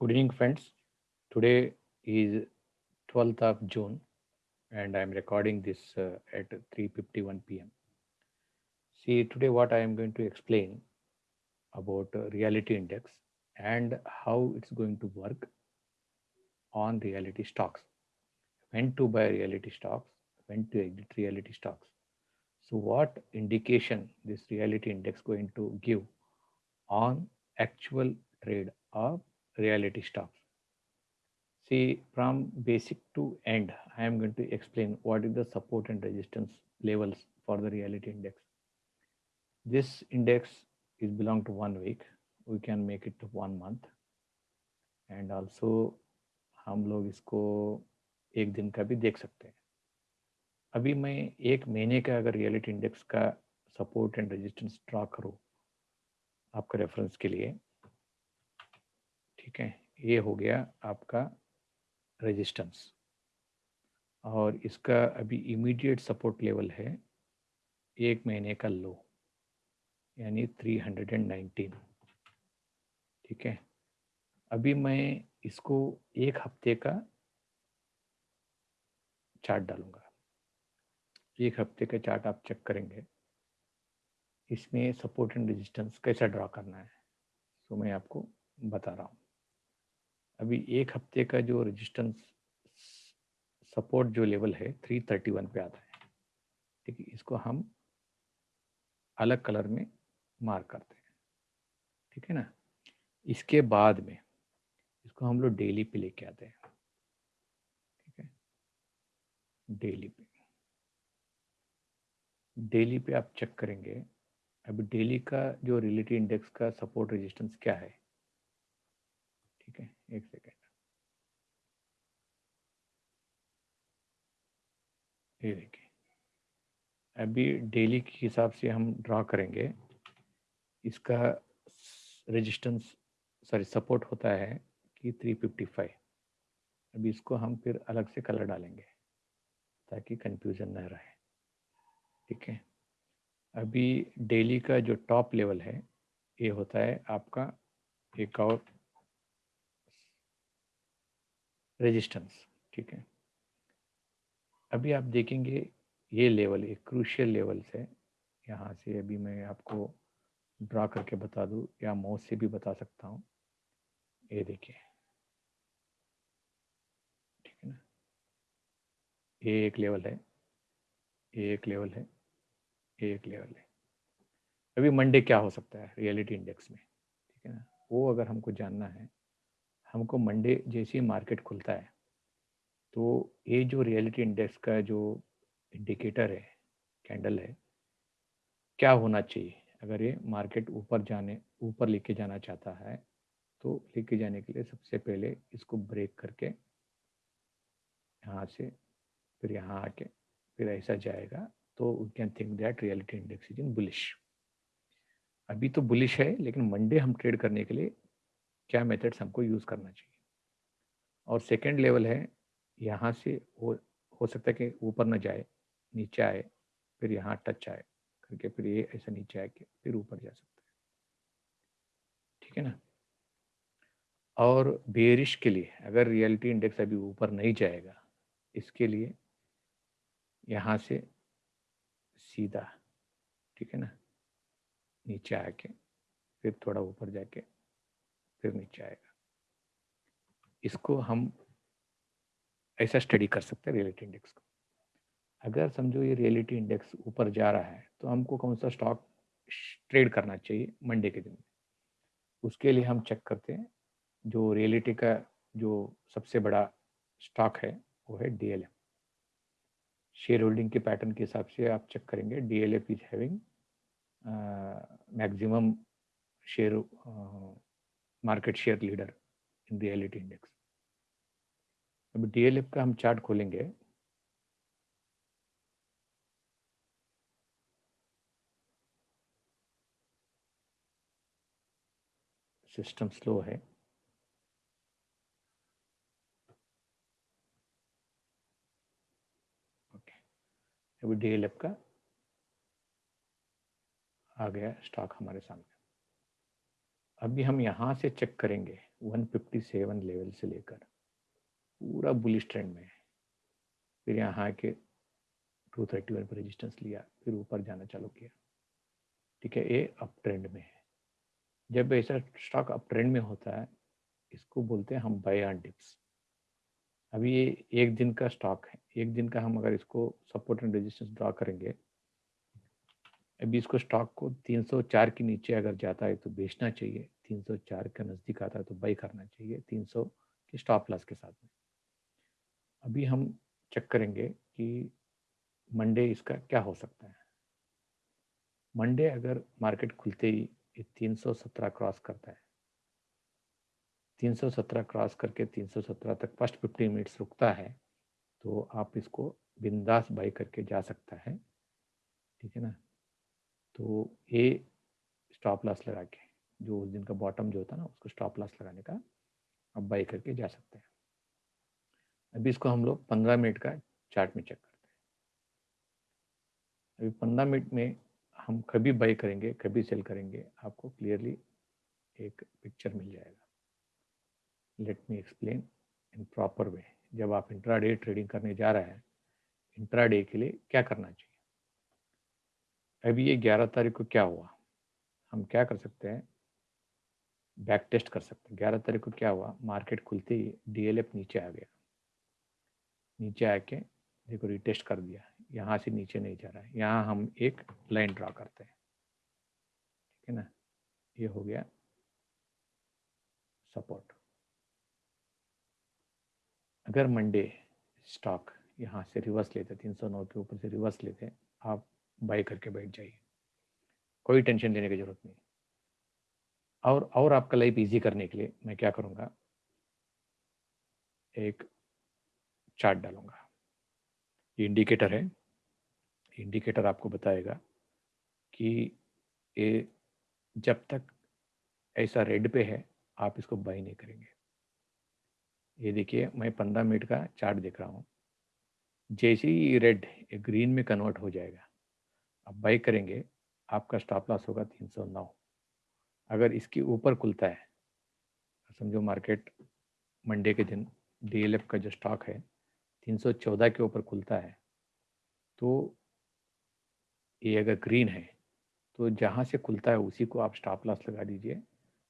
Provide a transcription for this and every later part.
Good evening, friends. Today is 12th of June, and I am recording this uh, at 3:51 p.m. See, today what I am going to explain about uh, reality index and how it's going to work on reality stocks. When to buy reality stocks, when to exit reality stocks. So, what indication this reality index going to give on actual trade of reality stocks? See, from basic to end, I am going to explain what is the support and resistance levels for the reality index. This index is belong to one week. We can make it to one month. And also हम लोग इसको एक दिन का भी देख सकते हैं अभी मैं एक महीने का अगर रियलिटी इंडेक्स का सपोर्ट एंड रेजिस्टेंस ड्रा करूँ आपका रेफरेंस के लिए ठीक है, ये हो गया आपका रेजिस्टेंस और इसका अभी इमीडिएट सपोर्ट लेवल है एक महीने का लो यानी 319 ठीक है? अभी मैं इसको एक हफ़्ते का चार्ट डालूँगा। एक हफ़्ते का चार्ट आप चेक करेंगे। इसमें सपोर्ट एंड रेजिस्टेंस कैसा ड्रा करना है तो मैं आपको बता रहा हूँ। अभी एक हफ़्ते का जो रेजिस्टेंस सपोर्ट जो लेवल है 331 पे आता है। ठीक है इसको हम अलग कलर में मार्क करते हैं। ठीक है ना? इसके बाद में इसको हम लोग डेली पे लेके आते हैं। ठीक है? डेली पे। डेली पे आप चेक करेंगे, अभी डेली का जो रिलेटिव इंडेक्स का सपोर्ट रेजिस्टेंस क्या है है? एक सेकेंड। ये देखिए, अभी डेली के हिसाब से हम ड्रा करेंगे। इसका रेजिस्टेंस सॉरी सपोर्ट होता है कि 355 अभी इसको हम फिर अलग से कलर डालेंगे ताकि कंफ्यूजन न रहे। ठीक है? अभी डेली का जो टॉप लेवल है, ये होता है आपका एक और रेजिस्टेंस ठीक है? अभी आप देखेंगे ये लेवल एक क्रूशियल लेवल से, यहाँ से अभी मैं आपको ड्रा करके बता दूँ, या माउस से भी बता सकता हूँ। ये देखिए। ठीक है ना? ये एक लेवल है, ये एक लेवल है, ये एक लेवल है। अभी मंडे क्या हो सकता है? रियलिटी इंडेक्स में, ठीक है ना? वो अगर हमको जानना है हमको मंडे जैसे ही मार्केट खुलता है तो ये जो रियलिटी इंडेक्स का जो इंडिकेटर है, कैंडल है, क्या होना चाहिए? अगर ये मार्केट ऊपर जाने, ऊपर लेके जाना चाहता है तो लेके जाने के लिए सबसे पहले इसको ब्रेक करके यहाँ से फिर यहाँ आके फिर ऐसा जाएगा तो we can think that reality index is in bullish अभी तो बुलिश है, लेकिन मंडे हम ट्रेड करने के लिए क्या मेथड्स हमको यूज़ करना चाहिए? और सेकेंड लेवल है, यहाँ से हो हो सकता है कि ऊपर न जाए, नीचे आए, फिर यहाँ टच आए, करके फिर ये ऐसा नीचे आके फिर ऊपर जा सकता है। ठीक है ना? और बेरिश के लिए, अगर रियलिटी इंडेक्स अभी ऊपर नहीं जाएगा, इसके लिए यहाँ से सीधा, ठीक है ना? नीचे आके, फिर थोड़ा ऊपर जाके फिर नीचे आएगा। इसको हम ऐसा स्टडी कर सकते हैं रियलिटी इंडेक्स को। अगर समझो ये रियलिटी इंडेक्स ऊपर जा रहा है तो हमको कौन सा स्टॉक ट्रेड करना चाहिए मंडे के दिन में? उसके लिए हम चेक करते हैं, जो रियलिटी का जो सबसे बड़ा स्टॉक है, वो है D L M share holding के पैटर्न के हिसाब से आप चेक करेंगे D L F is having maximum share market share leader in reality index अब डीएलएफ का हम चार्ट खोलेंगे। सिस्टम स्लो है। ओके अभी डी एल एफ़ का आ गया स्टॉक हमारे सामने। अभी हम यहाँ से चेक करेंगे 157 लेवल से लेकर। पूरा बुलिश ट्रेंड में फिर यहाँ के 231 पर रेजिस्टेंस लिया, फिर ऊपर जाना चालू किया। ठीक है, ये अप ट्रेंड में है। जब ऐसा स्टॉक अप ट्रेंड में होता है, इसको बोलते हैं हम बाय ऑन डिप्स अभी ये एक दिन का स्टॉक है। एक दिन का हम अगर इसको सपोर्ट एंड रेजिस्टेंस ड्रॉ करेंगे अभी इसको स्टॉक को 304 के नीचे अगर जाता है तो बेचना चाहिए 304 के नज़दीक आता है तो बाई करना चाहिए 300 के स्टॉप लॉस के साथ में। अभी हम चेक करेंगे कि मंडे इसका क्या हो सकता है। मंडे अगर मार्केट खुलते ही ये 317 क्रॉस करता है 317 क्रॉस करके 317 तक फ़र्स्ट 15 मिनट्स रुकता है तो आप इसको बिंदास बाई करके जा सकता है। ठीक है ना? तो ये स्टॉप लॉस लगा के, जो उस दिन का बॉटम जो होता है ना, उसको स्टॉप लॉस लगाने का आप बाई करके जा सकते हैं। अभी इसको हम लोग पंद्रह मिनट का चार्ट में चेक करते हैं। अभी पंद्रह मिनट में हम कभी बाई करेंगे, कभी सेल करेंगे, आपको क्लियरली एक पिक्चर मिल जाएगा। Let me explain in proper way जब आप इंट्राडे ट्रेडिंग करने जा रहे हैं इंट्राडे के लिए क्या करना चाहिए? अभी ये ग्यारह तारीख को क्या हुआ? हम क्या कर सकते हैं? बैक टेस्ट कर सकते हैं। ग्यारह तारीख को क्या हुआ? मार्केट खुलते ही डीएलएफ नीचे आ गया। नीचे आके देखो, रिटेस्ट कर दिया। यहाँ से नीचे नहीं जा रहा है। यहाँ हम एक लाइन ड्रा करते हैं। ठीक है ना? ये हो गया सपोर्ट। अगर मंडे स्टॉक यहाँ से रिवर्स लेते, तीन सौ नौ के ऊपर से रिवर्स लेते, आप बाई करके बैठ जाइए। कोई टेंशन लेने की ज़रूरत नहीं। और और आपका लाइफ इजी करने के लिए मैं क्या करूँगा? एक चार्ट डालूँगा। ये इंडिकेटर है। इंडिकेटर आपको बताएगा कि ये जब तक ऐसा रेड पे है, आप इसको बाई नहीं करेंगे। ये देखिए, मैं पंद्रह मिनट का चार्ट देख रहा हूँ। जैसे ही रेड ग्रीन में कन्वर्ट हो जाएगा। आप बाई करेंगे, आपका स्टॉप लॉस होगा 309 अगर इसके ऊपर खुलता है, समझो मार्केट मंडे के दिन डीएलएफ का जो स्टॉक है 314 के ऊपर खुलता है तो ये अगर ग्रीन है तो जहाँ से खुलता है उसी को आप स्टॉप लॉस लगा दीजिए,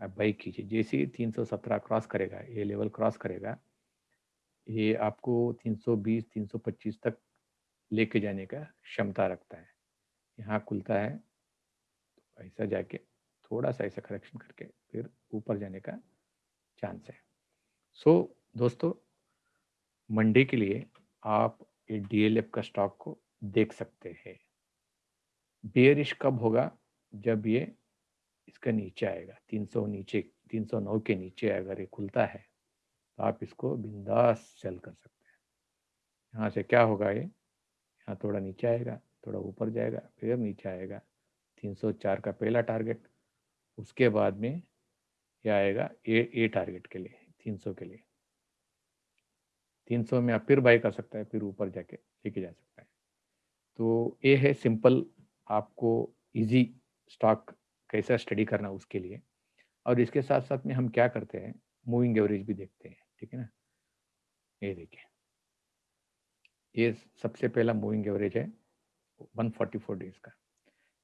आप बाई कीजिए। जैसे ही 317 क्रॉस करेगा, ये लेवल क्रॉस करेगा, ये आपको 320 325 तक लेके जाने का क्षमता रखता है। यहाँ खुलता है तो ऐसा जाके थोड़ा सा ऐसा करेक्शन करके फिर ऊपर जाने का चांस है। सो so, दोस्तों मंडे के लिए आप ये डीएलएफ का स्टॉक को देख सकते हैं। बेयरिश कब होगा? जब ये इसका नीचे आएगा 300 नीचे 309 के नीचे अगर ये खुलता है तो आप इसको बिंदास सेल कर सकते हैं। यहाँ से क्या होगा ये? यहाँ थोड़ा नीचे आएगा। थोड़ा ऊपर जाएगा, फिर नीचे आएगा। 304 का पहला टारगेट उसके बाद में क्या आएगा ए ए टारगेट के लिए 300 के लिए। 300 में आप फिर बाई कर सकता है, फिर ऊपर जाके लेके जा सकता है। तो ये है सिंपल आपको इजी स्टॉक कैसा स्टडी करना उसके लिए। और इसके साथ साथ में हम क्या करते हैं मूविंग एवरेज भी देखते हैं, ठीक है ना? ये देखिए। ये सबसे पहला मूविंग एवरेज है। 144 डेज़ का।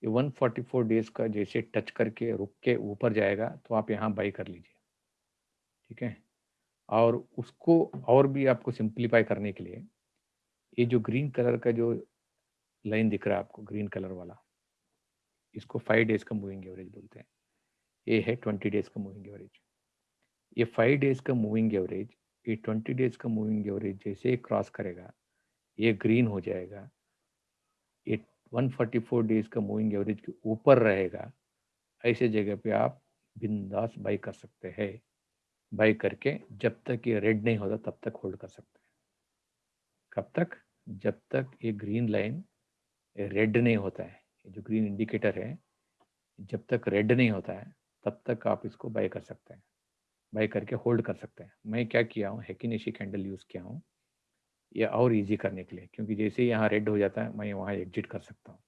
ये 144 डेज़ का जैसे टच करके रुक के ऊपर जाएगा तो आप यहाँ बाई कर लीजिए। ठीक है? और उसको और भी आपको सिंप्लीफाई करने के लिए, ये जो ग्रीन कलर का जो लाइन दिख रहा है आपको, ग्रीन कलर वाला, इसको फाइव डेज़ का मूविंग एवरेज बोलते हैं। ये है ट्वेंटी डेज़ का मूविंग एवरेज। ये फाइव डेज़ का मूविंग एवरेज, ये ट्वेंटी डेज़ का मूविंग एवरेज जैसे क्रॉस करेगा, ये ग्रीन हो जाएगा 144 डेज़ का मूविंग एवरेज के ऊपर रहेगा, ऐसे जगह पे आप बिंदास बाई कर सकते हैं। बाई करके जब तक ये रेड नहीं होता, तब तक होल्ड कर सकते हैं। कब तक? जब तक ये ग्रीन लाइन रेड नहीं होता है जो ग्रीन इंडिकेटर है, जब तक रेड नहीं होता है, तब तक आप इसको बाई कर सकते हैं। बाई करके होल्ड कर सकते हैं। मैं क्या किया हूँ? हैकिनेशी कैंडल यूज़ किया हूँ। या और इजी करने के लिए, क्योंकि जैसे ही यहाँ रेड हो जाता है, मैं वहाँ एग्जिट कर सकता हूँ।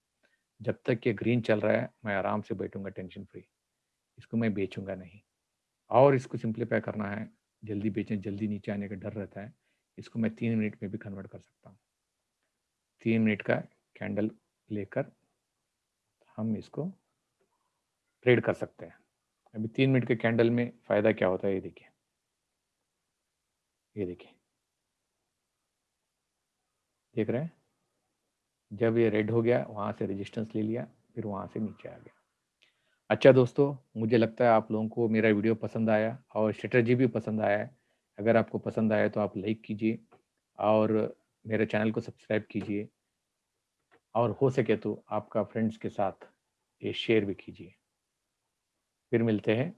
जब तक ये ग्रीन चल रहा है, मैं आराम से बैठूँगा टेंशन फ्री इसको मैं बेचूँगा नहीं। और इसको सिंप्लीफाई करना है, जल्दी बेचें, जल्दी नीचे आने का डर रहता है, इसको मैं तीन मिनट में भी कन्वर्ट कर सकता हूँ। तीन मिनट का कैंडल लेकर हम इसको ट्रेड कर सकते हैं। अभी तीन मिनट के कैंडल में फ़ायदा क्या होता है, ये देखिए। ये देखिए। देख रहे हैं? जब ये रेड हो गया, वहाँ से रेजिस्टेंस ले लिया, फिर वहाँ से नीचे आ गया। अच्छा दोस्तों, मुझे लगता है आप लोगों को मेरा वीडियो पसंद आया और स्ट्रेटजी भी पसंद आया है। अगर आपको पसंद आया तो आप लाइक कीजिए और मेरे चैनल को सब्सक्राइब कीजिए और हो सके तो आपका फ्रेंड्स के साथ ये शेयर भी कीजिए। फिर मिलते हैं